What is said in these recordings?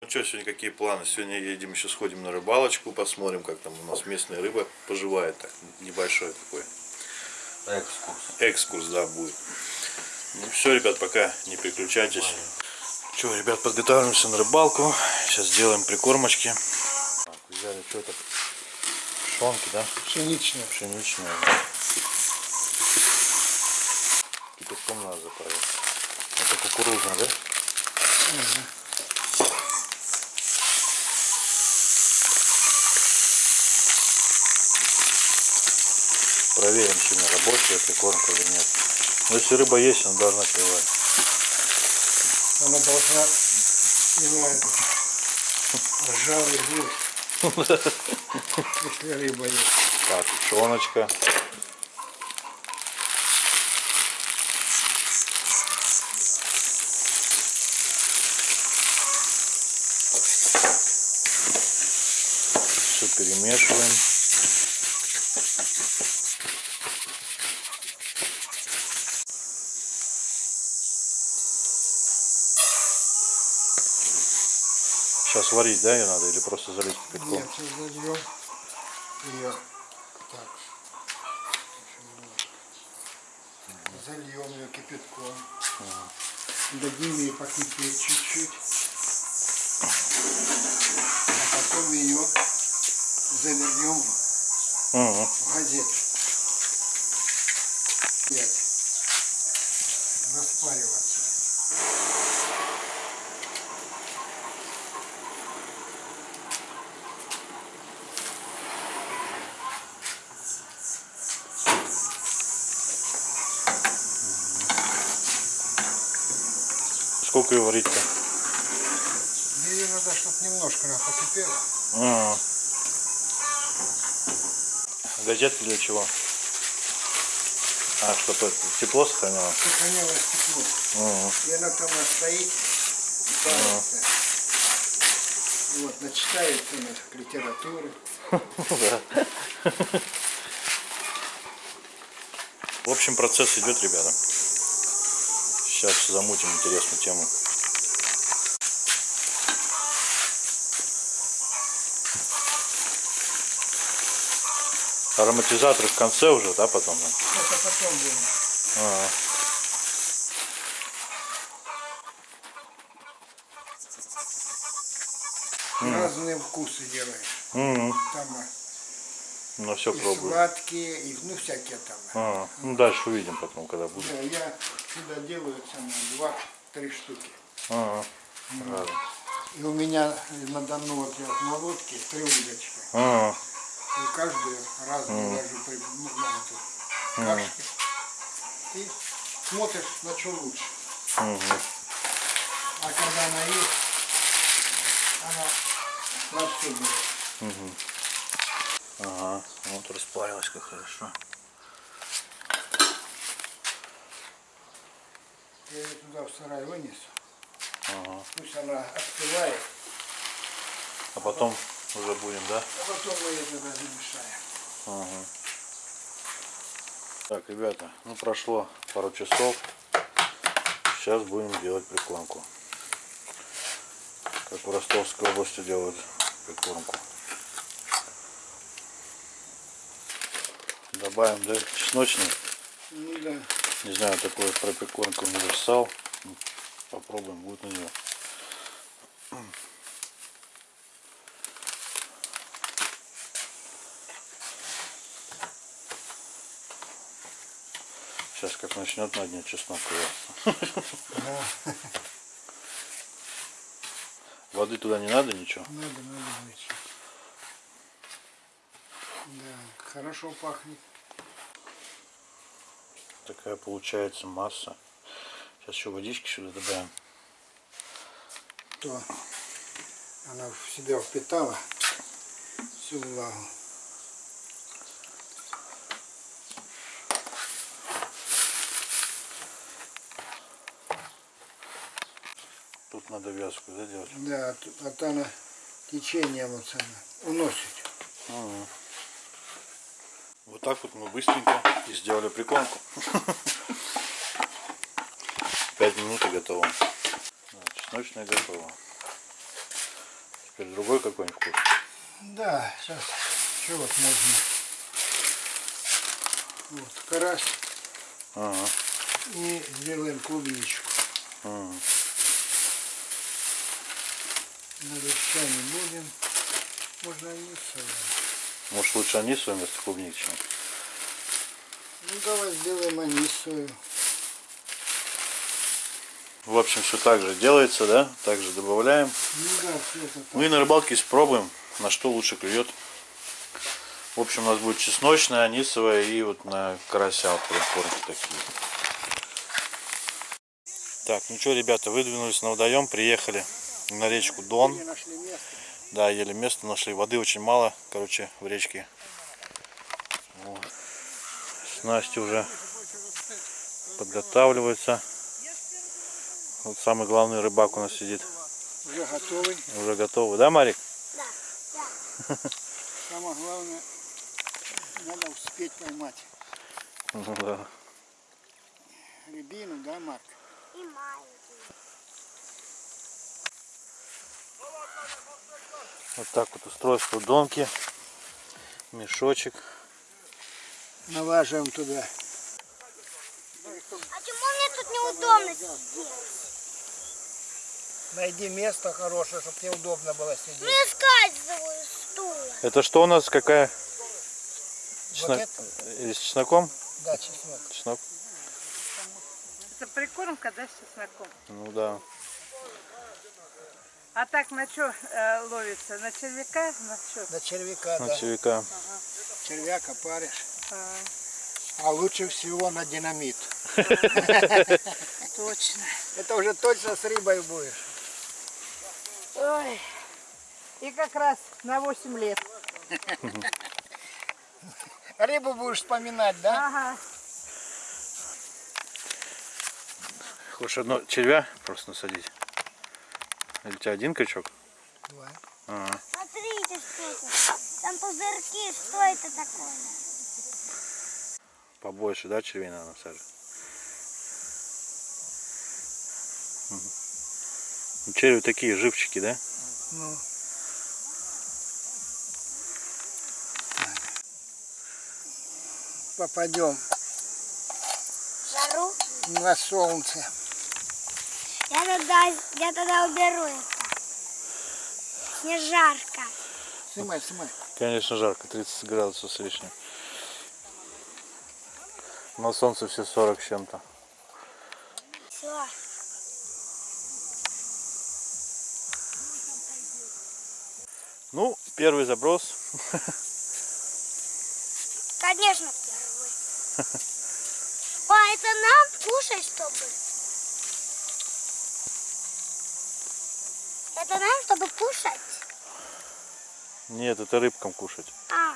Ну что, сегодня какие планы? Сегодня едем еще сходим на рыбалочку, посмотрим, как там у нас местная рыба поживает. Так, небольшой такой Экскурс. экскурс, да, будет. Ну все, ребят, пока не переключайтесь. Что, ребят, подготавливаемся на рыбалку. Сейчас сделаем прикормочки. Так, взяли что-то пшенки, да? Пшеничная. Пшеничные. Кипятком надо заправить. Это кукурузная, да? Проверим, сегодня рабочая прикормка или нет. Но если рыба есть, она должна клевать. Она должна иметь ржавый гвоздь. Если рыба есть. Так, пшеночка. Все перемешиваем. Сейчас варить, да, ее надо или просто залить кипятком? Нет, сейчас зальем ее. Так. Зальем ее кипятком. Дадим ей покипеть чуть-чуть. А потом ее завернем Мгм. в газету. Пять. Сколько ее варить-то? Ее надо, чтобы немножко она покипела. Ага. Газетка для чего? А, чтобы тепло сохраняло? Сохранялось тепло. Ага. И она там стоит, парится. Вот, начитается она литературы. В общем, процесс идет, ребята. Сейчас замутим интересную тему. Ароматизатор в конце уже, да, потом? Это потом будем. Ага. Разные вкусы делаешь. Мгм. Там а, Ну все и пробую. сладкие, и ну всякие там. Ага. Ну дальше увидим потом, когда будет. Да, я сюда делаю самое два-три штуки. Ага. Ладно. И у меня на Дону вот я на лодке три удочки. Ага. И каждую разную ложу при ну, эту кашки. И смотришь, на что лучше. Мгм. А когда она есть, она на все берет. Ага. Вот распарилась как хорошо. Я ее туда в сарай вынесу. Ага. Пусть она остывает, А потом уже будем, да? а потом мы ее туда замешаем. Ага. Так, ребята, ну прошло пару часов. Сейчас будем делать прикормку. Как в Ростовской области делают прикормку. Добавим, да, чесночный. Ну да. Не знаю, такой про прикормку универсал. Попробуем, будет на нее. Сейчас как начнет на дне чеснок. Да, Воды туда не надо, ничего. надо, надо. Да, хорошо пахнет. Такая получается масса. Сейчас еще водички сюда добавим. То она в себя впитала всю влагу. Тут надо вязку да, делать. Да, а т- а то она течением вот она уносит. Ага. Так вот мы быстренько и сделали прикормку. Пять минут и готово. Да, чесночная готова. Теперь другой какой-нибудь вкус. Да, сейчас. Что вот можно? Вот, карась Ага. и сделаем клубничку. ага. Навеща не будем. Можно и не солим. Может лучше анисовую вместо клубники, чем? Ну давай сделаем анисовую. В общем, все так же делается, да? Также добавляем. Ну да, все это так. Ну и на рыбалке испробуем, на что лучше клюет. В общем, у нас будет чесночная, анисовая и вот на карася вот такие. Так, ну что, ребята, выдвинулись на водоем, приехали на речку Дон. Да, еле место нашли. Воды очень мало, короче, в речке. Вот. Снасти уже подготавливаются. Вот самый главный рыбак у нас сидит. Уже готовый. Уже готовы. Да, Марик? Самое главное, надо успеть поймать Ну да. рябину, да, Марк? И маленький. Вот так вот устройство донки. Мешочек. Налаживаем туда. А чему мне тут неудобно сидеть? Найди место хорошее, чтобы неудобно было Ну сидеть. я скальзываю с стула. Это что у нас? Какая? Вот Чеснок? это, Или с чесноком? да, чеснок. Чеснок. Это прикормка, да, с чесноком? Ну да. А так на что ловится? На червяка? На что? На червяка, На да. червяка. Червяка паришь. А, А лучше всего на динамит. точно. Это уже точно с рыбой будешь. Ой. И как раз на 8 лет. Рыбу будешь вспоминать, да? Ага. Хочешь одно червя просто насадить? Или у тебя один крючок? Два. Ага. Смотрите, что это. Там пузырьки. Что это такое? Побольше, да, червей надо насаживать? Черви такие живчики, да? Ну. Попадем Жару? на солнце. Я тогда, я тогда уберу это. Не жарко. Снимай, снимай. Конечно, жарко, 30 градусов с лишним. На солнце все 40 с чем-то. Все. Ну, первый заброс. Конечно, первый. А, это нам кушать, чтобы? Это нам, чтобы кушать? Нет, это рыбкам кушать. А.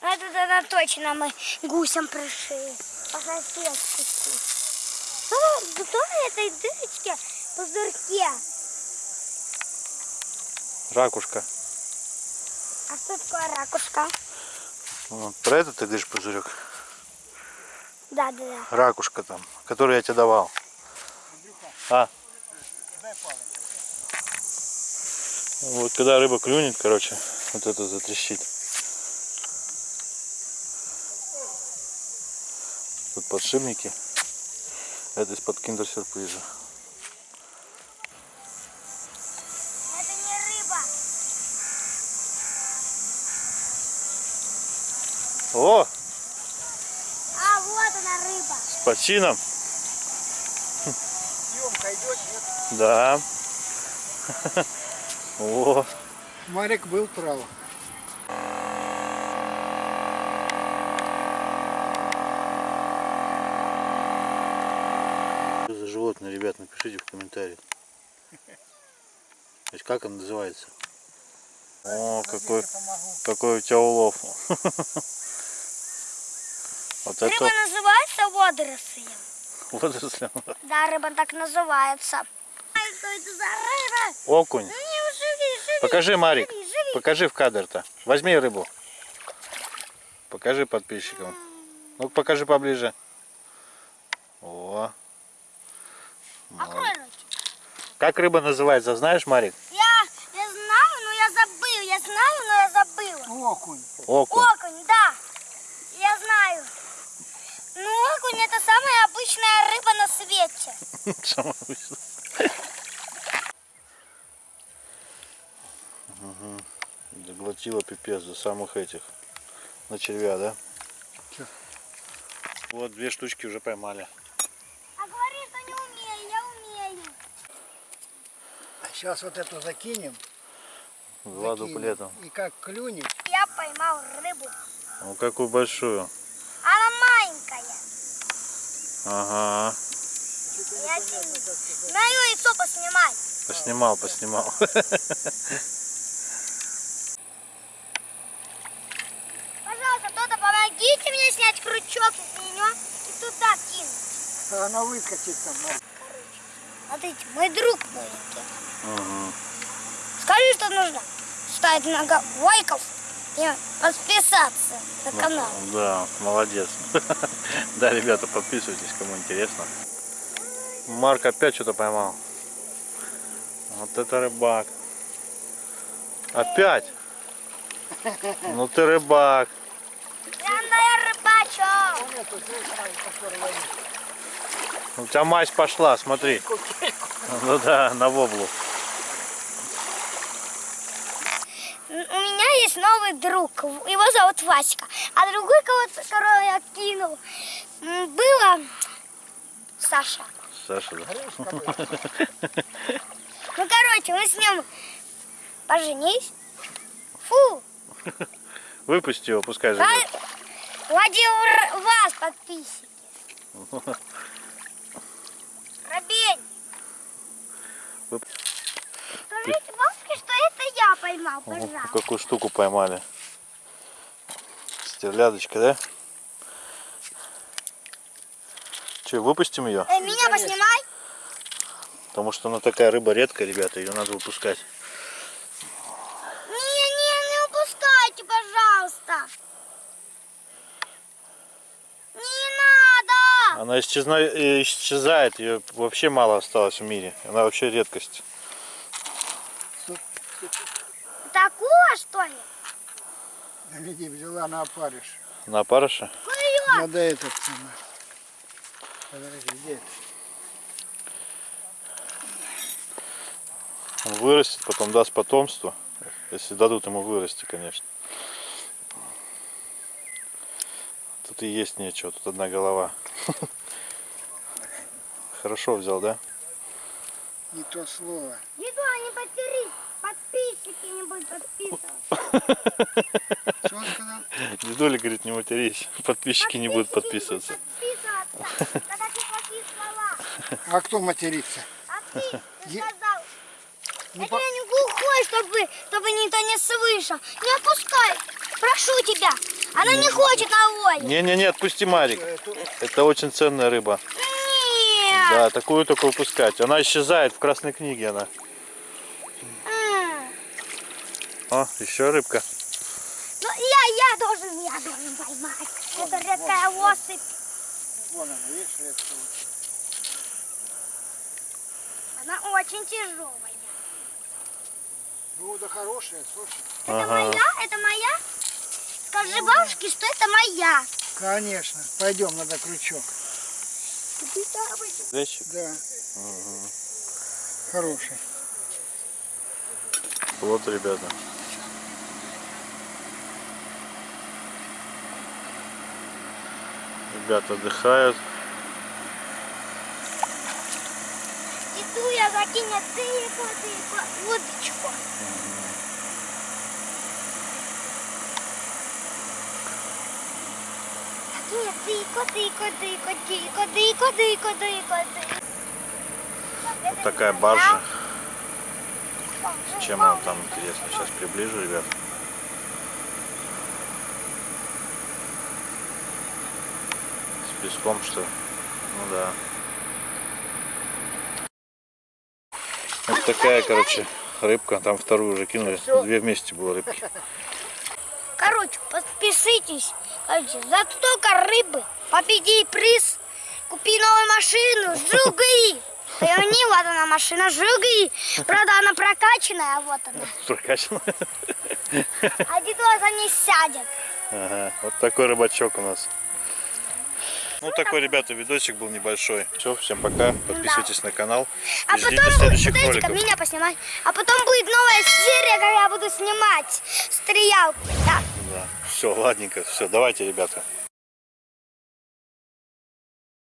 Ну, это тогда точно мы гусям пришли. По соседству. Что, что в этой дырочке пузырьке? Ракушка. А что такое ракушка? Вот, про это ты говоришь, пузырек? Да, да, да. Ракушка там, которую я тебе давал. А? Вот когда рыба клюнет, короче, вот это затрещит. Тут подшипники. Это из-под киндер-сюрприза. Это не рыба. О, А, вот она рыба. с почином. Съемка идет, нет? Да. О, Марик был прав. что за животное, ребят, напишите в комментариях. То есть как он называется? О, какой, какой у тебя улов. Вот это Рыба называется водорослем. водоросль. Да, рыба так называется. Ай, что это за рыба? Окунь. Покажи, Марик. Живи, живи. Покажи в кадр-то. Возьми рыбу. Покажи подписчикам. Ну покажи поближе. О. Рот. Как рыба называется, знаешь, Марик? Я, я знаю, но я забыл. Я знаю, но я забыла. Окунь. Окунь. Окунь, да. Я знаю. Ну, окунь это самая обычная рыба на свете. Самое обычное. Заглотила пипец за самых этих. На червя, да? Чё? Вот две штучки уже поймали. А говори, что не умею, я умею. Сейчас вот эту закинем. Два закинем. дуплета. И как клюнет, Я поймал рыбу. Ну какую большую. Она маленькая. Ага. Я. На ее яйцо поснимай. Поснимал, поснимал. Пожалуйста, кто-то помогите мне снять крючок из нее и туда кинуть. Она выскочит там. Смотрите, мой друг маленький. Мгм. Скажи, что нужно ставить много лайков и подписаться на канал. Да, молодец. Да, ребята, подписывайтесь, кому интересно. Марк опять что-то поймал. Вот это рыбак. Опять? Ну ты рыбак. Я рыбачок. Вон эту, слышь, Марк, которую ловит. У тебя мазь пошла, смотри. Ну да, на воблу. У меня есть новый друг, его зовут Васька. А другой, кого-то, которого я кинул, было Саша. Саша, да. Ну, короче, мы с ним поженились. Фу, Выпусти его, пускай живет. Владимир, вас, подписчики. Робень. Скажите бабушке, что это я поймал, Ого, пожалуйста. какую штуку поймали. Стерлядочка, да? Че, выпустим ее? Э, меня поснимай. Потому что она такая рыба редкая, ребята, ее надо выпускать. Не, не, не упускайте, пожалуйста. Не надо. Она исчезна- э, исчезает, ее вообще мало осталось в мире. Она вообще редкость. Такого, что ли? Види, взяла на опарыш. На опарыша? Надо этот. Подожди, где это? Он вырастет, потом даст потомство. Если дадут ему вырасти, конечно. Тут и есть нечего, тут одна голова. Хорошо взял, да? Не то слово. Еду, не потерись. Подписчики не будут подписываться. Что он сказал? Дедуля говорит, не матерись. Подписчики не будут подписываться. Это. А кто матерится? А ты, ты сказал. Не Я по- тебя не глухой, чтобы, чтобы никто не слышал. Не отпускай. Прошу тебя. Она не хочет на воле. Не-не-не, отпусти Марик. Это очень ценная рыба. Да, такую только выпускать. Она исчезает в красной книге она. М. О, еще рыбка. Ну, я, я должен, я должен поймать. Это редкая особь. Вон она, видишь, редко. Она очень тяжелая. Ну, да хорошая, слушай. Это Ага. моя? Это моя? Скажи бабушке, что это моя. Конечно. Пойдем, надо крючок. Зайчик. Да. Хороший. Вот, ребята. Ребята отдыхают. Иду я закинет тыку, тыку, удочку. Закинет тыку, тыку, тыку, тыку, тыку, тыку, тыку, тыку. Вот такая баржа. Чем она там интересно? Сейчас приближу, ребят. С песком что? ли? Ну да. Вот такая, короче, рыбка. Там вторую уже кинули. Две вместе было рыбки. Короче, пос- Короче, за столько рыбы победи приз. Купи новую машину, жуги. Поверни, вот она машина, жуги. Правда, она прокачанная, а вот она. Прокачано. А дедо не сядет. Ага, вот такой рыбачок у нас. Ну, такой, ребята, видосик был небольшой. Все, всем пока. Подписывайтесь на канал. А И ждите потом, следующих роликов. меня поснимать. А потом будет новая серия, когда я буду снимать стрелялку. Да. Да. Все, ладненько. Все, давайте, ребята.